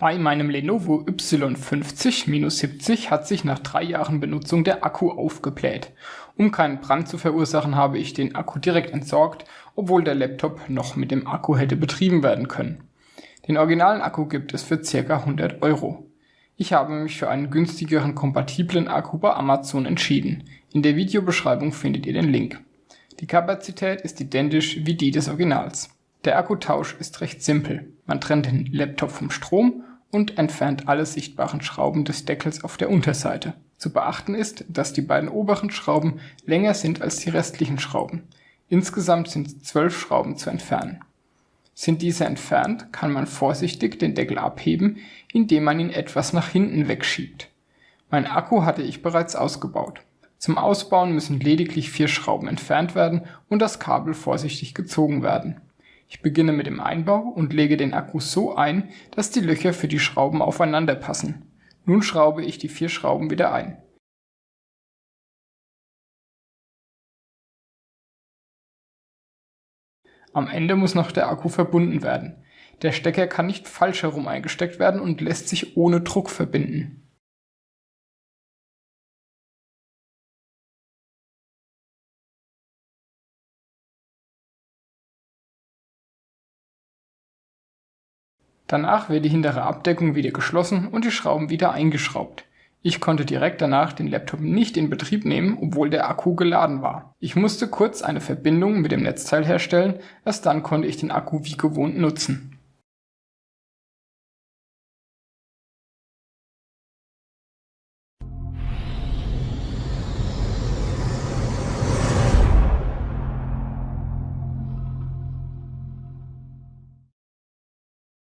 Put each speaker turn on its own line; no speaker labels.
Bei meinem Lenovo Y50-70 hat sich nach drei Jahren Benutzung der Akku aufgebläht. Um keinen Brand zu verursachen, habe ich den Akku direkt entsorgt, obwohl der Laptop noch mit dem Akku hätte betrieben werden können. Den originalen Akku gibt es für ca. 100 Euro. Ich habe mich für einen günstigeren kompatiblen Akku bei Amazon entschieden. In der Videobeschreibung findet ihr den Link. Die Kapazität ist identisch wie die des Originals. Der Akkutausch ist recht simpel. Man trennt den Laptop vom Strom und entfernt alle sichtbaren Schrauben des Deckels auf der Unterseite. Zu beachten ist, dass die beiden oberen Schrauben länger sind als die restlichen Schrauben. Insgesamt sind zwölf Schrauben zu entfernen. Sind diese entfernt, kann man vorsichtig den Deckel abheben, indem man ihn etwas nach hinten wegschiebt. Mein Akku hatte ich bereits ausgebaut. Zum Ausbauen müssen lediglich vier Schrauben entfernt werden und das Kabel vorsichtig gezogen werden. Ich beginne mit dem Einbau und lege den Akku so ein, dass die Löcher für die Schrauben aufeinander passen. Nun schraube ich die vier Schrauben wieder ein. Am Ende muss noch der Akku verbunden werden. Der Stecker kann nicht falsch herum eingesteckt werden und lässt sich ohne Druck verbinden. Danach wird die hintere Abdeckung wieder geschlossen und die Schrauben wieder eingeschraubt. Ich konnte direkt danach den Laptop nicht in Betrieb nehmen, obwohl der Akku geladen war. Ich musste kurz eine Verbindung mit dem Netzteil herstellen, erst dann konnte ich den Akku wie gewohnt nutzen